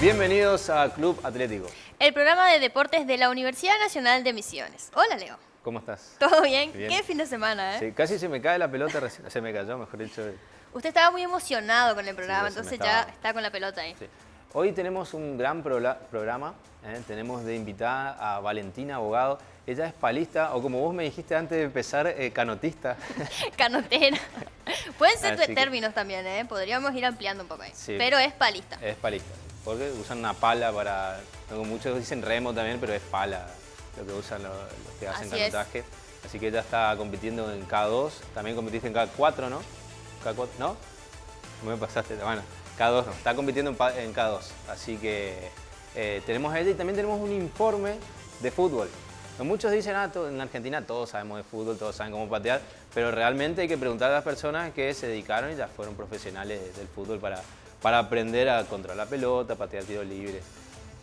Bienvenidos a Club Atlético. El programa de deportes de la Universidad Nacional de Misiones. Hola, Leo. ¿Cómo estás? ¿Todo bien? ¿Qué fin de semana, eh? Sí, casi se me cae la pelota recién. Se me cayó, mejor dicho. Usted estaba muy emocionado con el programa, Sí, entonces estaba- ya está con la pelota ahí. Sí. Hoy tenemos un gran programa. ¿eh? Tenemos de invitada a Valentina Abogado. Ella es palista, o como vos me dijiste antes de empezar, eh, canotista. Canotera. Pueden ser Así que- términos también, ¿eh? Podríamos ir ampliando un poco ahí. Sí. Pero es palista. es palista. Porque usan una pala para... muchos dicen remo también, pero es pala lo que usan los, los que hacen Así es. canotaje. Así que ella está compitiendo en K2. También competiste en K4, ¿no? K4, ¿no? Me pasaste. Bueno, K2 no. Está compitiendo en, pa- en K2. Así que eh, tenemos a ella y también tenemos un informe de fútbol. Muchos dicen, ah, en Argentina todos sabemos de fútbol, todos saben cómo patear, pero realmente hay que preguntar a las personas que se dedicaron y ya fueron profesionales del fútbol para, para aprender a controlar la pelota, patear tiro libre.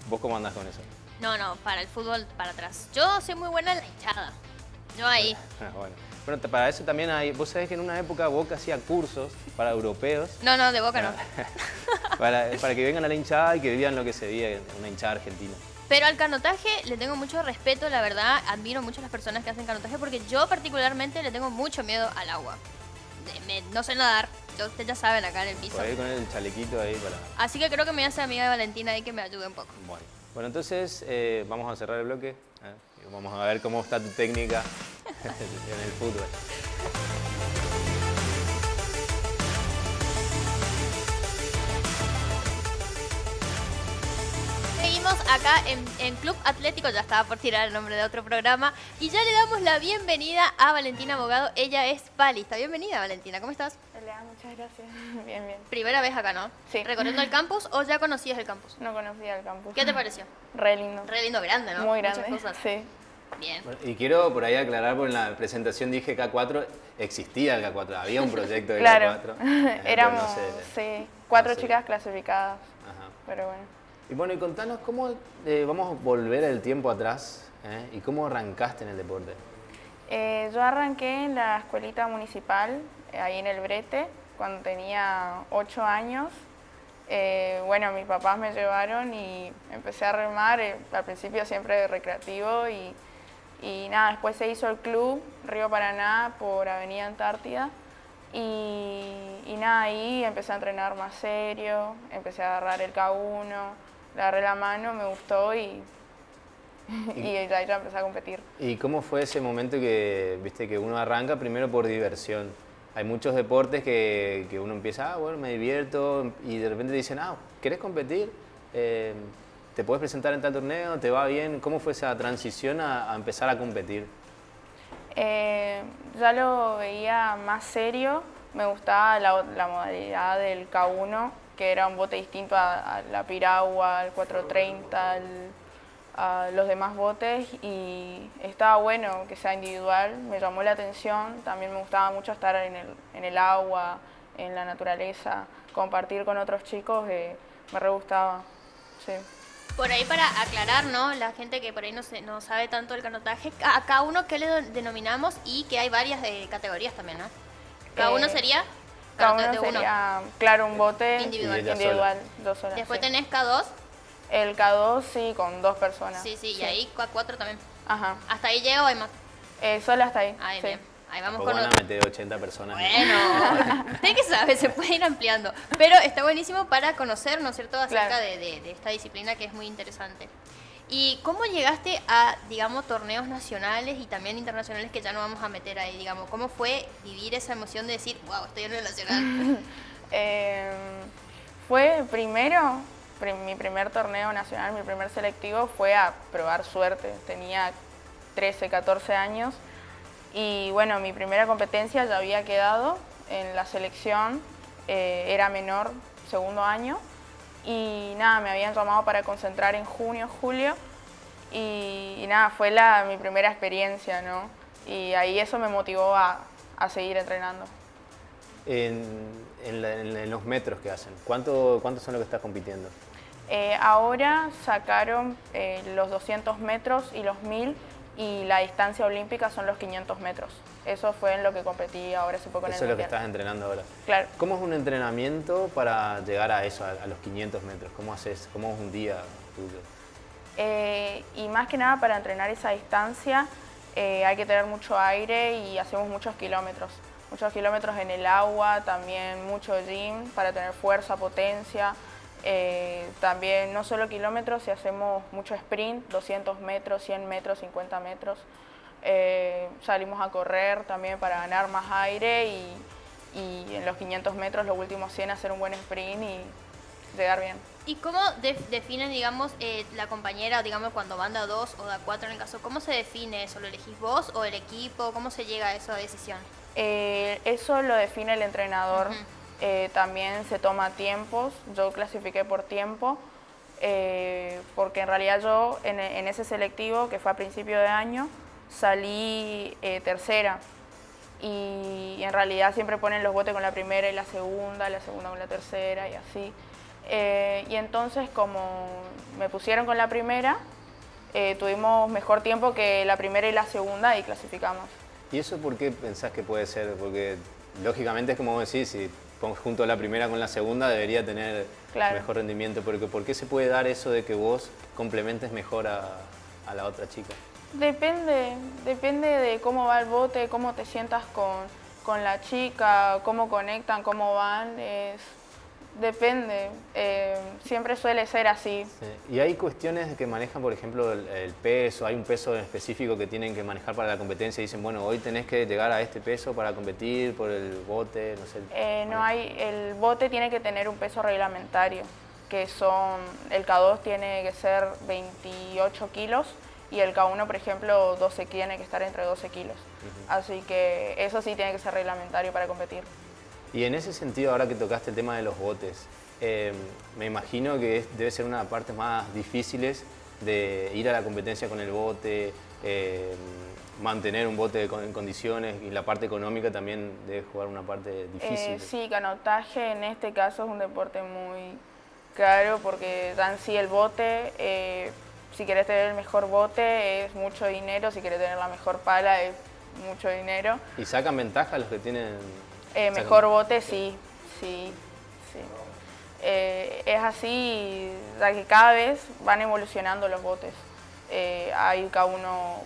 ¿Vos cómo andás con eso? No, no, para el fútbol para atrás. Yo soy muy buena en la hinchada. Yo ahí. Ah, bueno. Bueno, para eso también hay, vos sabés que en una época Boca hacía cursos para europeos, No, no, de boca no. para, para que vengan a la hinchada y que vivan lo que se vive en una hinchada argentina. Pero al canotaje le tengo mucho respeto, la verdad. Admiro mucho a las personas que hacen canotaje porque yo particularmente le tengo mucho miedo al agua. Me- no sé nadar, ustedes ya saben acá en el piso. Por ahí con el chalequito ahí para... Así que creo que me hace amiga de Valentina ahí que me ayude un poco. Bueno, bueno entonces eh, vamos a cerrar el bloque. ¿eh? Vamos a ver cómo está tu técnica en el fútbol. Acá en, en Club Atlético, ya estaba por tirar el nombre de otro programa, y ya le damos la bienvenida a Valentina Abogado. Ella es palista. Bienvenida, Valentina. ¿Cómo estás? Hola, muchas gracias. Bien, bien. Primera vez acá, ¿no? Sí. ¿Recorriendo el campus o ya conocías el campus? No conocía el campus. ¿Qué te pareció? Re lindo. Re lindo, grande, ¿no? Muy Muchas grande. cosas. Sí. Bien. Bueno, y quiero por ahí aclarar, porque en la presentación dije K4, existía el K4, había un proyecto de Claro. K4. eh, pero Éramos, no sé. sí, cuatro no sé. chicas clasificadas. Ajá. Pero bueno. Y bueno, y contanos cómo eh, vamos a volver el tiempo atrás ¿eh? y cómo arrancaste en el deporte. Eh, yo arranqué en la escuelita municipal, ahí en el Brete, cuando tenía ocho años. Bueno, mis papás me llevaron y empecé a remar, al principio siempre recreativo y, y nada, después se hizo el club Río Paraná por Avenida Antártida y nada, ahí empecé a entrenar más serio, empecé a agarrar el K1, le agarré la mano, me gustó y, y ya empecé a competir. ¿Y cómo fue ese momento que, viste, que uno arranca primero por diversión? Hay muchos deportes que, que uno empieza, ah, bueno, me divierto, y de repente dicen, ah, ¿querés competir? Eh, ¿Te puedes presentar en tal torneo? ¿Te va bien? ¿Cómo fue esa transición a, a empezar a competir? Eh, ya lo veía más serio, me gustaba la, la modalidad del K1, que era un bote distinto a, a la piragua, al 430, al- a los demás botes y estaba bueno que sea individual, me llamó la atención, también me gustaba mucho estar en el, en el agua, en la naturaleza, compartir con otros chicos, eh, me re gustaba, sí. Por ahí para aclarar, ¿no? La gente que por ahí no, se, no sabe tanto del canotaje, a cada uno qué le denominamos y que hay varias de categorías también, ¿no? Cada uno Eh, sería Cada uno sería, claro, un bote Individual. Individual, dos horas. Después sí. tenés K2, El K2 sí, con dos personas. sí, sí, y ahí K4 también. Ajá. Hasta ahí llego, hay más. Eh, solo hasta ahí. Ahí, sí. bien. Ahí vamos con van los... a meter 80 personas. Bueno, usted que sabe, se puede ir ampliando. Pero está buenísimo para conocer, ¿no es cierto?, acerca Claro. de, de- de esta disciplina que es muy interesante. ¿Y cómo llegaste a, digamos, torneos nacionales y también internacionales que ya no vamos a meter ahí, digamos? ¿Cómo fue vivir esa emoción de decir, wow, estoy en el nacional? Eh, fue primero, pri- mi primer torneo nacional, mi primer selectivo fue a probar suerte. Tenía 13, 14 años y bueno, mi primera competencia ya había quedado en la selección, eh, era menor, segundo año y nada, me habían llamado para concentrar en junio, julio y, y nada, fue la, mi primera experiencia, ¿no? Y ahí eso me motivó a, a seguir entrenando. En, en la- en- los metros que hacen, ¿cuánto, ¿cuántos son los que estás compitiendo? Eh, ahora sacaron eh, los 200 metros y los 1000 y la distancia olímpica son los 500 metros. Eso fue en lo que competí ahora hace poco en el Eso es lo que estás entrenando ahora. Claro. ¿Cómo es un entrenamiento para llegar a eso, a, a los 500 metros? ¿Cómo haces? ¿Cómo es un día tuyo? Eh, y más que nada para entrenar esa distancia eh, hay que tener mucho aire y hacemos muchos kilómetros. Muchos kilómetros en el agua, también mucho gym para tener fuerza, potencia. Eh, también no solo kilómetros, si hacemos mucho sprint, 200 metros, 100 metros, 50 metros. Salimos a correr también para ganar más aire y, y en los 500 metros, los últimos 100, hacer un buen sprint y llegar bien. ¿Y cómo def- definen, digamos, eh, la compañera, digamos, cuando van de a dos o de a cuatro en el caso? ¿Cómo se define eso? ¿Lo elegís vos o el equipo? ¿Cómo se llega a esa decisión? Eh, eso lo define el entrenador. Eh, también se toma tiempos. Yo clasifiqué por tiempo, porque en realidad yo en, en ese selectivo, que fue a principio de año, salí tercera. Y en realidad siempre ponen los botes con la primera y la segunda, la segunda con la tercera y así. Eh, y entonces como me pusieron con la primera, eh, tuvimos mejor tiempo que la primera y la segunda y clasificamos. ¿Y eso por qué pensás que puede ser? Porque lógicamente es como vos decís, si pones junto la primera con la segunda debería tener Claro. mejor rendimiento, porque ¿por qué se puede dar eso de que vos complementes mejor a, a la otra chica? Depende, depende de cómo va el bote, cómo te sientas con, con la chica, cómo conectan, cómo van, es, depende, eh, siempre suele ser así. Sí. Y hay cuestiones que manejan, por ejemplo, el, el peso, hay un peso específico que tienen que manejar para la competencia y dicen, bueno, hoy tenés que llegar a este peso para competir por el bote, no sé. Eh, no hay, el bote tiene que tener un peso reglamentario, que son, el K2 tiene que ser 28 kilos y el K1, por ejemplo, 12, tiene que estar entre 12 kilos. Así que eso sí tiene que ser reglamentario para competir. Y en ese sentido, ahora que tocaste el tema de los botes, eh, me imagino que es- debe ser una de las partes más difíciles de ir a la competencia con el bote, eh, mantener un bote en condiciones y la parte económica también debe jugar una parte difícil. Eh, sí, canotaje en este caso es un deporte muy caro porque dan sí el bote. eh, si querés tener el mejor bote es mucho dinero, si querés tener la mejor pala es mucho dinero. ¿Y sacan ventaja los que tienen...? Eh, mejor bote sí, sí, sí. Eh, es así, ya que cada vez van evolucionando los botes. Eh, hay cada uno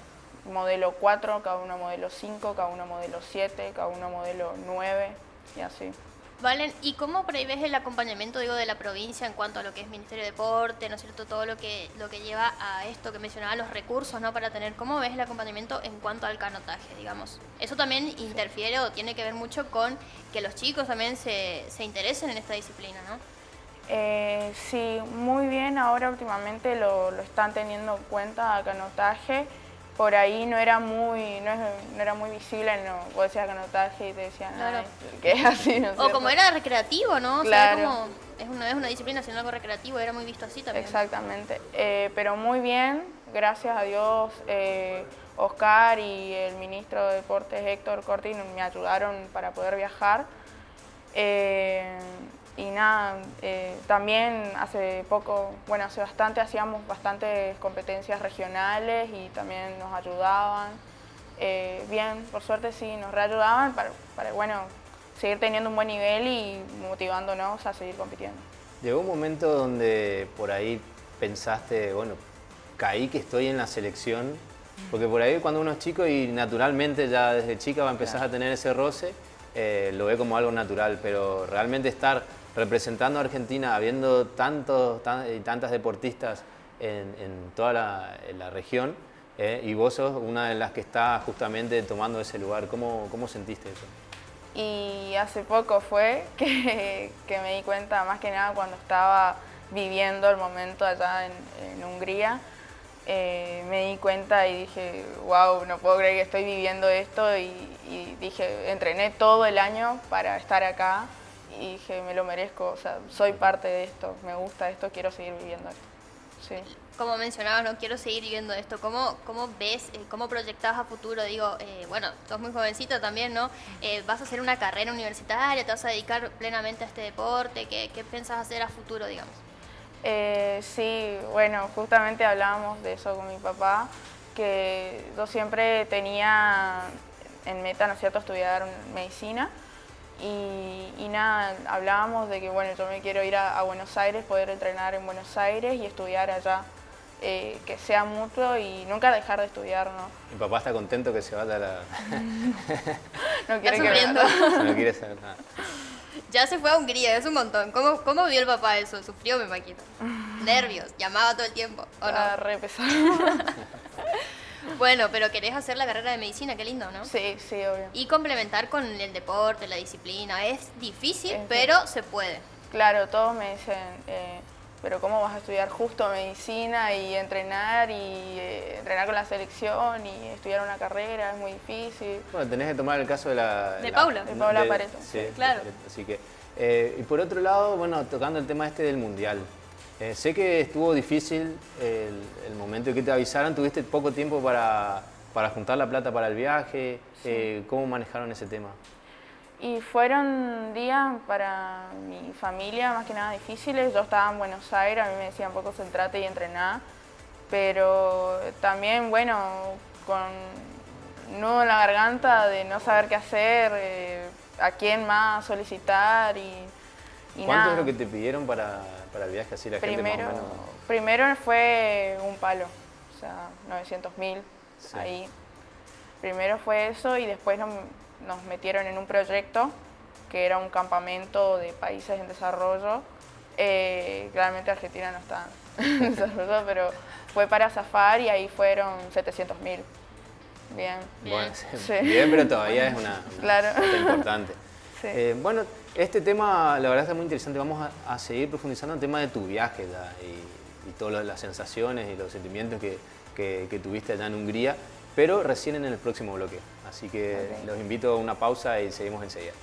modelo 4, cada uno modelo 5, cada uno modelo 7, cada uno modelo 9 y así. Valen, ¿y cómo ves el acompañamiento digo, de la provincia en cuanto a lo que es Ministerio de Deporte, ¿no es cierto? Todo lo que, lo que lleva a esto que mencionaba, los recursos, ¿no? Para tener, ¿cómo ves el acompañamiento en cuanto al canotaje, digamos? Eso también interfiere o tiene que ver mucho con que los chicos también se, se interesen en esta disciplina, ¿no? Eh, sí, muy bien, ahora últimamente lo, lo están teniendo en cuenta a canotaje. Por ahí no era muy, no, es- no era muy visible, no, vos decías canotaje y te decían, Claro. "Ay, que es así, ¿no O cierto?". como era recreativo, ¿no? O sea, Claro. como es una, es una disciplina, sino algo recreativo, era muy visto así también. Exactamente, Eh, pero muy bien, gracias a Dios, eh, Oscar y el ministro de Deportes Héctor Cortin me ayudaron para poder viajar. Eh, y nada, eh, también hace poco, bueno, hace bastante hacíamos bastantes competencias regionales y también nos ayudaban. Eh, bien, por suerte sí, nos reayudaban para, para, bueno, seguir teniendo un buen nivel y motivándonos a seguir compitiendo. Llegó un momento donde por ahí pensaste, bueno, caí que estoy en la selección, porque por ahí cuando uno es chico y naturalmente ya desde chica va a empezar a tener ese roce, eh, lo ve como algo natural, pero realmente estar representando a Argentina, habiendo tantos tan- y tantas deportistas en, toda la, región, eh, y vos sos una de las que está justamente tomando ese lugar, ¿cómo, cómo sentiste eso? Y hace poco fue que, me di cuenta, más que nada cuando estaba viviendo el momento allá en, en Hungría, eh, me di cuenta y dije, wow, no puedo creer que estoy viviendo esto y, y dije, entrené todo el año para estar acá y dije, me lo merezco, o sea, soy parte de esto, me gusta esto, quiero seguir viviendo esto. Sí. Como mencionabas, no quiero seguir viviendo esto. ¿Cómo, cómo ves, eh, cómo proyectas a futuro? Digo, eh, bueno, sos muy jovencita también, ¿no? Eh, ¿Vas a hacer una carrera universitaria? ¿Te vas a dedicar plenamente a este deporte? ¿Qué, qué pensás hacer a futuro, digamos? Eh, sí, bueno, justamente hablábamos de eso con mi papá. que yo siempre tenía en meta, ¿no es cierto?, estudiar medicina. Y, nada, hablábamos de que, bueno, yo me quiero ir a, Buenos Aires, poder entrenar en Buenos Aires y estudiar allá, eh, que sea mutuo y nunca dejar de estudiar, ¿no? Mi papá está contento que se vaya a la... no quiere que No quiere saber nada. Ya se fue a Hungría, es un montón. ¿Cómo, cómo vio el papá eso? ¿Sufrió, me imagino? Nervios, llamaba todo el tiempo, ¿o no? Ah, re Bueno, pero querés hacer la carrera de medicina, qué lindo, ¿no? Sí, sí, obvio. Y complementar con el deporte, la disciplina. Es difícil, pero se puede. Claro, todos me dicen, eh, pero ¿cómo vas a estudiar justo medicina y entrenar y eh, entrenar con la selección y estudiar una carrera? Es muy difícil. Bueno, tenés que tomar el caso de la... De Paula. De Paula Pareto. Sí, claro. Así que, eh, y por otro lado, bueno, tocando el tema este del Mundial. Eh, sé que estuvo difícil el, momento en que te avisaron, tuviste poco tiempo para, juntar la plata para el viaje, eh, ¿cómo manejaron ese tema? Y fueron días para mi familia más que nada difíciles, yo estaba en Buenos Aires, a mí me decían poco centrate y entrenar, pero también, bueno, con nudo en la garganta de no saber qué hacer, eh, a quién más solicitar y, y ¿Cuánto es lo que te pidieron para, para el viaje así la primero, gente más o menos... Primero fue un palo, o sea, 900 mil ahí. Primero fue eso y después nos, metieron en un proyecto que era un campamento de países en desarrollo. Eh, claramente Argentina no está en desarrollo, pero fue para zafar y ahí fueron 700 mil. Bien. Bueno, bien, pero todavía es una, claro. importante. Eh, bueno, este tema la verdad es muy interesante. Vamos a, seguir profundizando en el tema de tu viaje y, todas las sensaciones y los sentimientos que, tuviste allá en Hungría, pero recién en el próximo bloque. Así que los invito a una pausa y seguimos enseguida.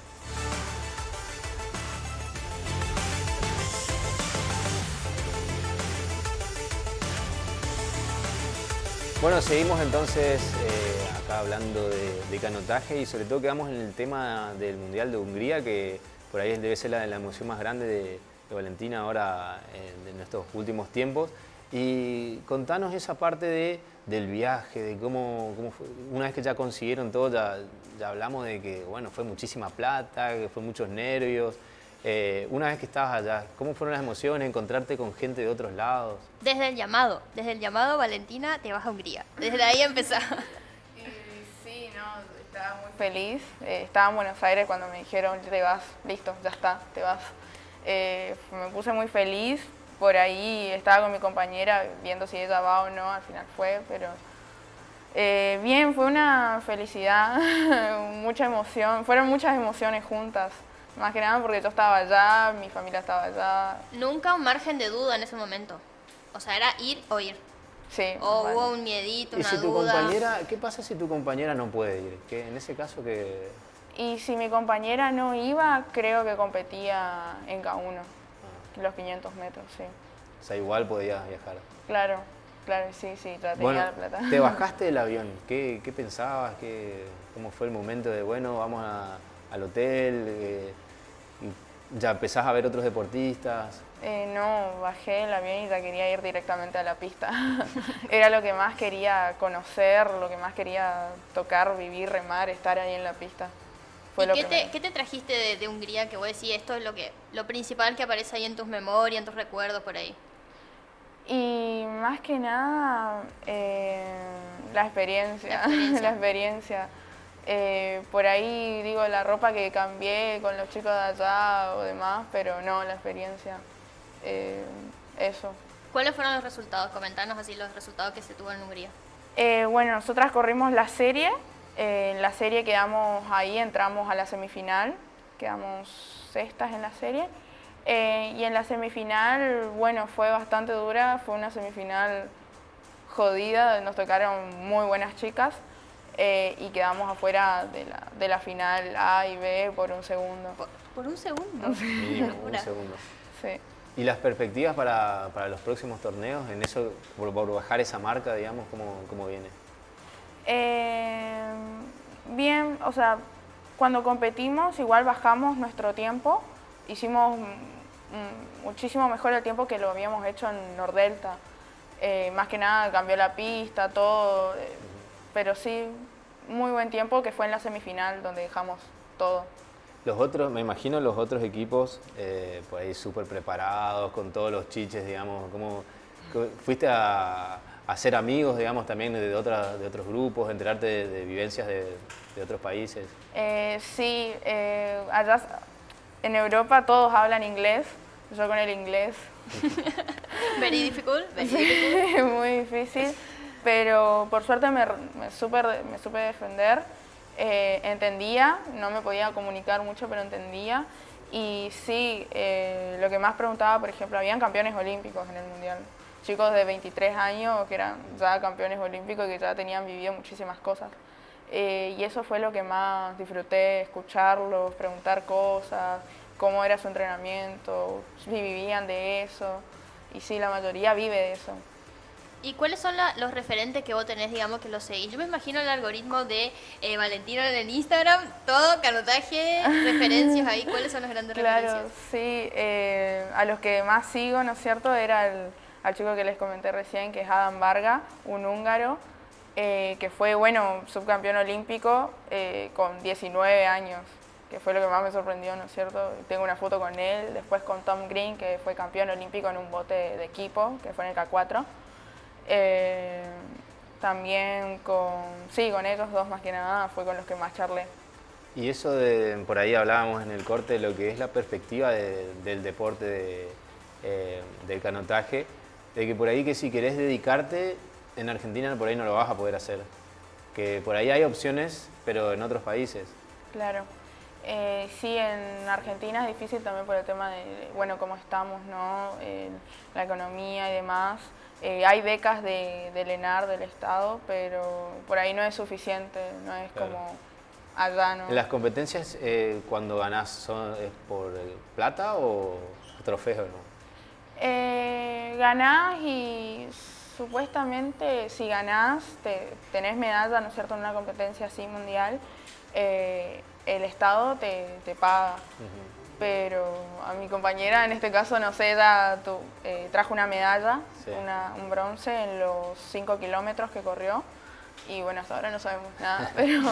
Bueno, seguimos entonces eh, acá hablando de, canotaje y sobre todo quedamos en el tema del Mundial de Hungría, que por ahí debe ser la, emoción más grande de, Valentina ahora en, estos últimos tiempos. Y contanos esa parte de, del viaje, de cómo, fue. una vez que ya consiguieron todo, ya, hablamos de que bueno, fue muchísima plata, que fue muchos nervios, eh, una vez que estabas allá, ¿cómo fueron las emociones, encontrarte con gente de otros lados? Desde el llamado, desde el llamado, Valentina, te vas a Hungría. Desde ahí empezó. Estaba muy feliz. Eh, estaba en Buenos Aires cuando me dijeron, te vas, listo, ya está, te vas. Eh, me puse muy feliz. Por ahí estaba con mi compañera viendo si ella va o no, al final fue, pero... bien, fue una felicidad, mucha emoción, fueron muchas emociones juntas. Más que nada porque yo estaba allá, mi familia estaba allá. Nunca un margen de duda en ese momento. O sea, era ir o ir. Sí. O hubo un miedito, una ¿Y si tu duda. compañera, qué pasa si tu compañera no puede ir? ¿Qué, en ese caso que... Y si mi compañera no iba, creo que competía en K1, ah. los 500 metros, sí. O sea, igual podías viajar. Claro, claro, sí, sí, ya tenía la plata. te bajaste del avión, ¿qué, qué pensabas? ¿Qué, ¿Cómo fue el momento de, bueno, vamos al hotel? Eh, ¿Ya empezás a ver otros deportistas? Eh, no, bajé el avión y ya quería ir directamente a la pista. Era lo que más quería conocer, lo que más quería tocar, vivir, remar, estar ahí en la pista. Fue ¿Y qué, te, qué, te, trajiste de, Hungría que vos decís esto es lo, que, lo principal que aparece ahí en tus memorias, en tus recuerdos por ahí? Y más que nada, eh, la experiencia. La experiencia. Eh, por ahí digo la ropa que cambié con los chicos de allá o demás, pero no, la experiencia, eh, eso. ¿Cuáles fueron los resultados? Comentanos así los resultados que se tuvo en Hungría. Eh, bueno, nosotras corrimos la serie, en la serie quedamos ahí, entramos a la semifinal, quedamos sextas en la serie. y en la semifinal, bueno, fue bastante dura, fue una semifinal jodida, nos tocaron muy buenas chicas. Eh, y quedamos afuera de la, de la, final A y B por un segundo. ¿Por, un segundo? Sí, un segundo. Sí. ¿Y las perspectivas para, para, los próximos torneos, en eso, por, bajar esa marca, digamos, cómo, cómo viene? Eh, bien, o sea, cuando competimos igual bajamos nuestro tiempo, hicimos muchísimo mejor el tiempo que lo habíamos hecho en Nordelta. Eh, más que nada cambió la pista, todo, eh, pero sí, muy buen tiempo que fue en la semifinal donde dejamos todo. Los otros, me imagino los otros equipos eh, por ahí súper preparados, con todos los chiches, digamos, ¿cómo, fuiste a, hacer amigos, digamos, también de, otras, de otros grupos, enterarte de, vivencias de, otros países? Eh, sí, eh, allá en Europa todos hablan inglés, yo con el inglés. Very difficult, muy difícil, pero por suerte me, me, super, me supe defender. Eh, entendía, no me podía comunicar mucho, pero entendía. Y sí, lo que más preguntaba, por ejemplo, habían campeones olímpicos en el Mundial chicos de 23 años que eran ya campeones olímpicos y que ya tenían vivido muchísimas cosas. Eh, y eso fue lo que más disfruté, escucharlos, preguntar cosas, cómo era su entrenamiento, si vivían de eso. Y sí, la mayoría vive de eso. ¿Y cuáles son los referentes que vos tenés, digamos, que los seguís? Yo me imagino el algoritmo de eh, Valentino en el Instagram, todo, canotaje, referencias ahí. ¿Cuáles son los grandes referencias? Claro, sí. Eh, a los que más sigo, ¿no es cierto?, era el al chico que les comenté recién, que es Adam Varga, un húngaro, eh, que fue, bueno, subcampeón olímpico eh, con 19 años, que fue lo que más me sorprendió, ¿no es cierto? Tengo una foto con él, después con Tom Green, que fue campeón olímpico en un bote de equipo, que fue en el K4. Eh, también con, sí, con ellos dos más que nada, fue con los que más charlé. Y eso de, por ahí hablábamos en el corte, lo que es la perspectiva del deporte del canotaje, de que por ahí que si querés dedicarte, en Argentina por ahí no lo vas a poder hacer. Que por ahí hay opciones, pero en otros países. Claro. Eh, sí, en Argentina es difícil también por el tema de, bueno, cómo estamos, ¿no? la economía y demás. Eh, hay becas de, del ENAR, del Estado, pero por ahí no es suficiente, no es como allá, ¿no? ¿Las competencias eh, cuando ganás son, es por plata o trofeo, no? Eh, ganás y supuestamente si ganás, te, tenés medalla, ¿no es cierto?, en una competencia así mundial, el Estado te, paga. Pero a mi compañera, en este caso, no sé, ella eh, trajo una medalla, un bronce en los 5 kilómetros que corrió. Y bueno, hasta ahora no sabemos nada, pero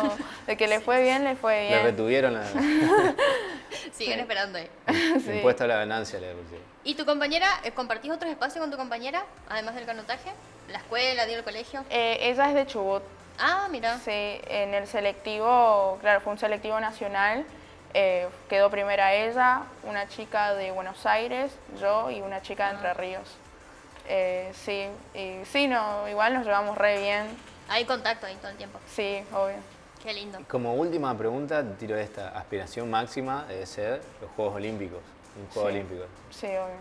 de que le fue bien, le fue bien. Le retuvieron la... Siguen esperando ahí. Impuesto a la ganancia le pusieron. ¿Y tu compañera, eh, compartís otros espacios con tu compañera, además del canotaje? ¿La escuela, el colegio? Eh, ella es de Chubut. Ah, mira. Sí, en el selectivo, claro, fue un selectivo nacional. Eh, quedó primera ella, una chica de Buenos Aires, yo y una chica de Entre ah. Ríos. sí, y sí, no, igual nos llevamos re bien. Hay contacto ahí todo el tiempo. Sí, obvio. Qué lindo. Como última pregunta, tiro esta. Aspiración máxima debe ser los Juegos Olímpicos un Juego Olímpico. Sí, obvio.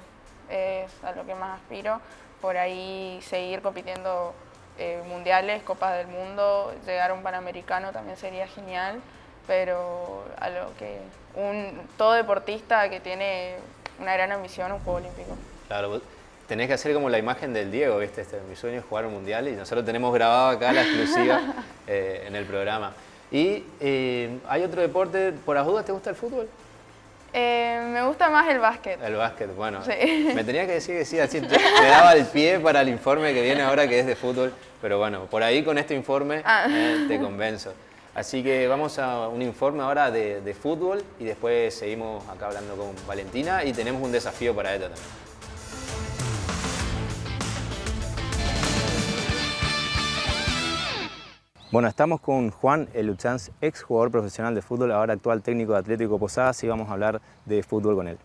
Es a lo que más aspiro. Por ahí seguir compitiendo eh, mundiales, Copas del Mundo, llegar a un Panamericano también sería genial, pero a lo que un todo deportista que tiene una gran ambición, un Juego Olímpico. Claro, tenés que hacer como la imagen del Diego, ¿viste? Este, mi sueño es jugar un mundial y nosotros tenemos grabado acá la exclusiva eh, en el programa. ¿Y eh, hay otro deporte, por las dudas, te gusta el fútbol? Eh, me gusta más el básquet. El básquet, bueno. Me tenía que decir que sí, así me daba el pie para el informe que viene ahora que es de fútbol, pero bueno, por ahí con este informe ah. eh, te convenzo. Así que vamos a un informe ahora de, fútbol y después seguimos acá hablando con Valentina y tenemos un desafío para ella también. Bueno, estamos con Juan Eluchanz, ex jugador profesional de fútbol, ahora actual técnico de Atlético Posadas y vamos a hablar de fútbol con él.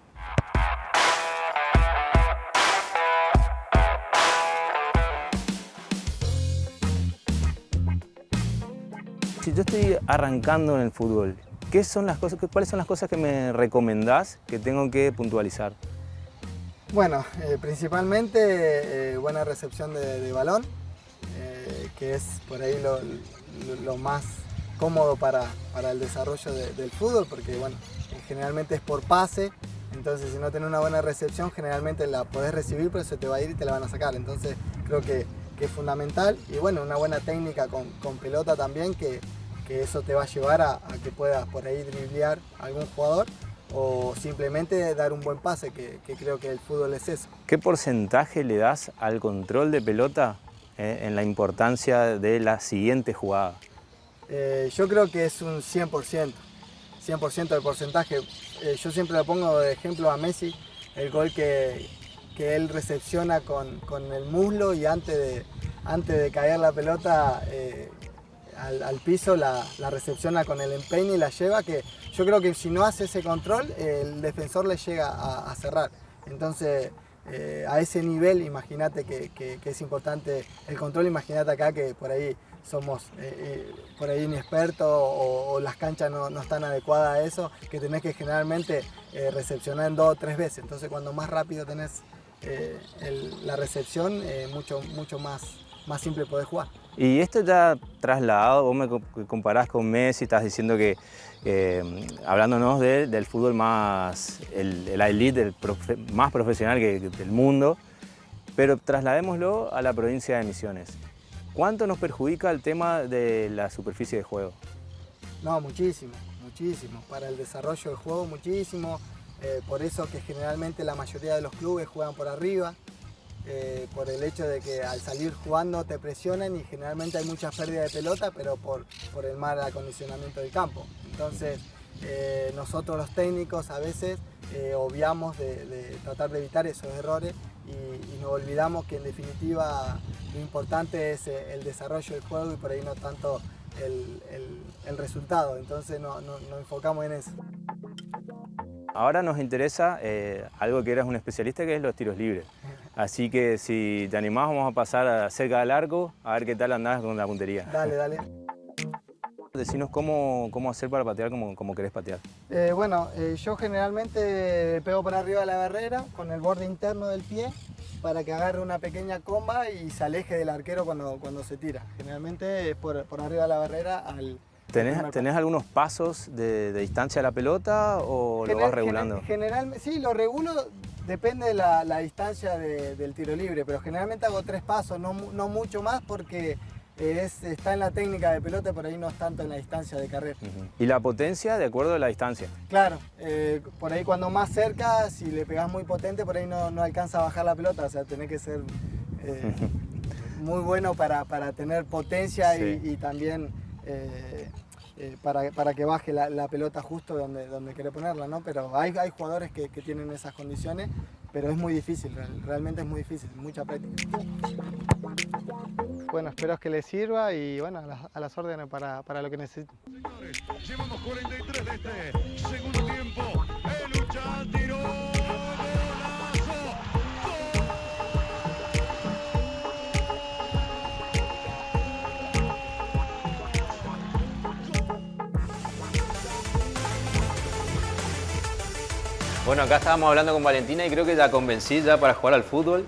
Si yo estoy arrancando en el fútbol, ¿qué son las cosas, ¿cuáles son las cosas que me recomendás que tengo que puntualizar? Bueno, eh, principalmente eh, buena recepción de, balón, eh, que es por ahí lo, más cómodo para, el desarrollo del fútbol, porque bueno, generalmente es por pase, entonces si no tenés una buena recepción, generalmente la podés recibir, pero se te va a ir y te la van a sacar. Entonces creo que, es fundamental. Y bueno, una buena técnica con, pelota también, que, eso te va a llevar a, que puedas por ahí driblear a algún jugador o simplemente dar un buen pase, que, creo que el fútbol es eso. ¿Qué porcentaje le das al control de pelota eh, en la importancia de la siguiente jugada? Eh, yo creo que es un 100%, 100% de porcentaje. Eh, yo siempre le pongo de ejemplo a Messi, el gol que, que él recepciona con, con, el muslo y antes de, antes de caer la pelota al, piso la, la, recepciona con el empeine y la lleva, que yo creo que si no hace ese control, el defensor le llega a, cerrar. Entonces, eh, a ese nivel, imagínate que, es importante el control, imagínate acá que por ahí somos eh, eh, por ahí inexpertos o, las canchas no, están adecuadas a eso, que tenés que generalmente recepcionar en dos o tres veces. Entonces, cuando más rápido tenés la recepción, mucho, mucho más, más simple podés jugar. Y esto ya trasladado, vos me comparás con Messi, estás diciendo que, hablándonos del fútbol más, el, elite, más profesional que, del mundo, pero trasladémoslo a la provincia de Misiones. ¿Cuánto nos perjudica el tema de la superficie de juego? No, muchísimo, muchísimo. Para el desarrollo del juego, muchísimo. Eh, por eso que generalmente la mayoría de los clubes juegan por arriba. Eh, por el hecho de que al salir jugando te presionan y generalmente hay mucha pérdida de pelota, pero por, por el mal acondicionamiento del campo. Entonces, eh, nosotros los técnicos a veces eh, obviamos de, tratar de evitar esos errores y, nos olvidamos que en definitiva lo importante es el desarrollo del juego y por ahí no tanto el, el, resultado. Entonces nos enfocamos en eso. Ahora nos interesa algo que eres un especialista que es los tiros libres. Así que si te animás vamos a pasar cerca del arco a ver qué tal andás con la puntería. Dale, dale. Decinos cómo, cómo hacer para patear como, como querés patear. Eh, bueno, eh, yo generalmente pego por arriba de la barrera con el borde interno del pie para que agarre una pequeña comba y se aleje del arquero cuando, cuando se tira. Generalmente es por, por arriba de la barrera al, ¿Tenés, ¿Tenés, algunos pasos de, distancia a la pelota o lo vas regulando? Generalmente, sí, lo regulo Depende de la, distancia del tiro libre, pero generalmente hago tres pasos, no, mucho más porque está en la técnica de pelota, por ahí no es tanto en la distancia de carrera. ¿Y la potencia de acuerdo a la distancia? Claro, eh, por ahí cuando más cerca, si le pegas muy potente, por ahí no, alcanza a bajar la pelota, o sea, tenés que ser eh, muy bueno para, tener potencia y, también... Eh, eh, para, para, que baje la, pelota justo donde, donde quiere ponerla, ¿no? Pero hay, hay jugadores que, que, tienen esas condiciones, pero es muy difícil, realmente es muy difícil, mucha práctica. Bueno, espero que les sirva y bueno, a las, a las órdenes para, para, lo que necesiten. llevamos 43 de este segundo tiempo, Bueno, acá estábamos hablando con Valentina y creo que la convencí ya para jugar al fútbol.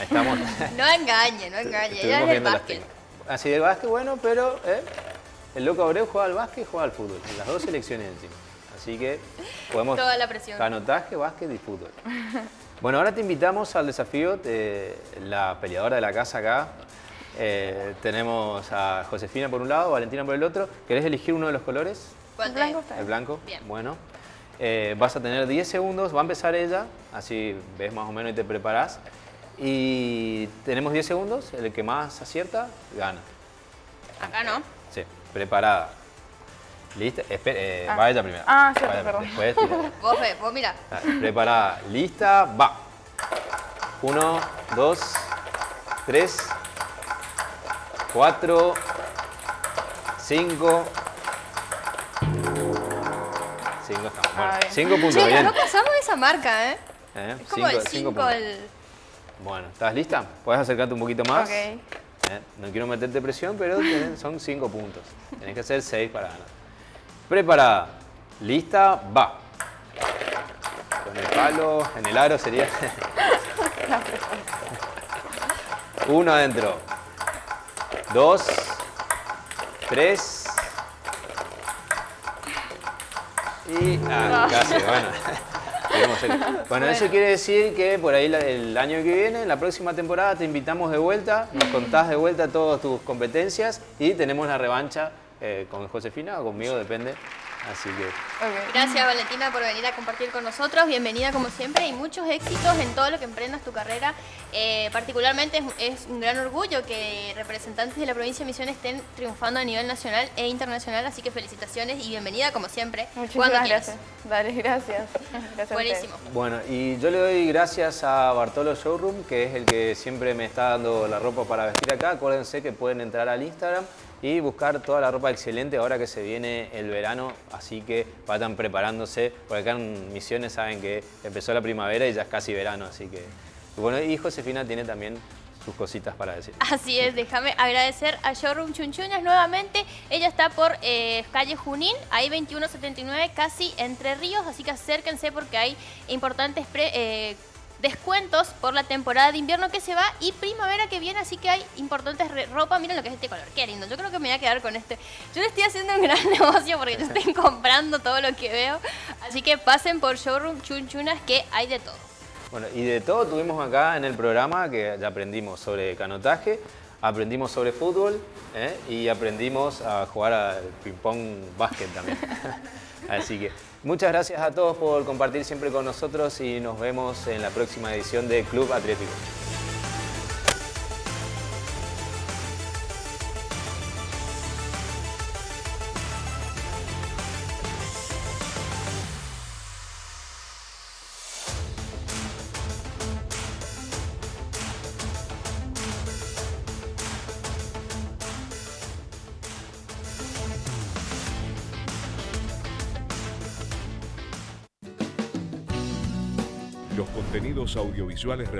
Estamos... no engañe, no engañe, ella es el básquet. Así de básquet, bueno, pero ¿eh? el loco Abreu juega al básquet y juega al fútbol. En las dos selecciones encima. Así que podemos... Toda la presión. Canotaje, básquet y fútbol. Bueno, ahora te invitamos al desafío de la peleadora de la casa acá. Eh, tenemos a Josefina por un lado, Valentina por el otro. ¿Querés elegir uno de los colores? ¿Cuál? El blanco. El blanco. Bien. Bueno. Eh, vas a tener 10 segundos, va a empezar ella, así ves más o menos y te preparas. Y tenemos 10 segundos, el que más acierta, gana. Acá no. Sí, preparada. ¿Lista? Eh, ah. Va ella primero. Ah, sí, perdón. Después vos, ve, vos mira. Ah, preparada, lista, va. Uno, dos, tres, cuatro, cinco, Bueno, cinco puntos, che, bien. no pasamos esa marca, ¿eh? ¿eh? Es como cinco, el cinco, el... Bueno, ¿estás lista? Puedes acercarte un poquito más. Ok. ¿Eh? No quiero meterte presión, pero son cinco puntos. Tenés que hacer seis para ganar. Preparada. Lista, va. Con el palo, en el aro sería... Uno adentro. Dos. Tres. Y ah, casi, bueno. Bueno, eso quiere decir que por ahí el año que viene, en la próxima temporada, te invitamos de vuelta, nos contás de vuelta todas tus competencias y tenemos la revancha eh, con Josefina o conmigo, depende Así que. Gracias Valentina por venir a compartir con nosotros. Bienvenida como siempre y muchos éxitos en todo lo que emprendas tu carrera. Eh, particularmente es, es un gran orgullo que representantes de la provincia de Misiones estén triunfando a nivel nacional e internacional. Así que felicitaciones y bienvenida como siempre. Muchísimas quieras. gracias. Dale, gracias. Buenísimo. Bueno, y yo le doy gracias a Bartolo Showroom, que es el que siempre me está dando la ropa para vestir acá. Acuérdense que pueden entrar al Instagram y buscar toda la ropa excelente ahora que se viene el verano, así que vayan preparándose, porque acá en Misiones saben que empezó la primavera y ya es casi verano, así que... y Bueno, y Josefina tiene también sus cositas para decir. Así es, déjame agradecer a Showroom Chunchuñas nuevamente. Ella está por eh, calle Junín, ahí 2179, casi Entre Ríos, así que acérquense porque hay importantes pre- eh, descuentos por la temporada de invierno que se va y primavera que viene, así que hay importantes ropa. Miren lo que es este color, qué lindo. Yo creo que me voy a quedar con este. Yo le estoy haciendo un gran negocio porque yo estoy comprando todo lo que veo, así que pasen por Showroom Chunchunas que hay de todo. Bueno, y de todo tuvimos acá en el programa que aprendimos sobre canotaje, aprendimos sobre fútbol ¿eh? y aprendimos a jugar al ping-pong básquet también. Así que muchas gracias a todos por compartir siempre con nosotros y nos vemos en la próxima edición de Club Atlético. Realizados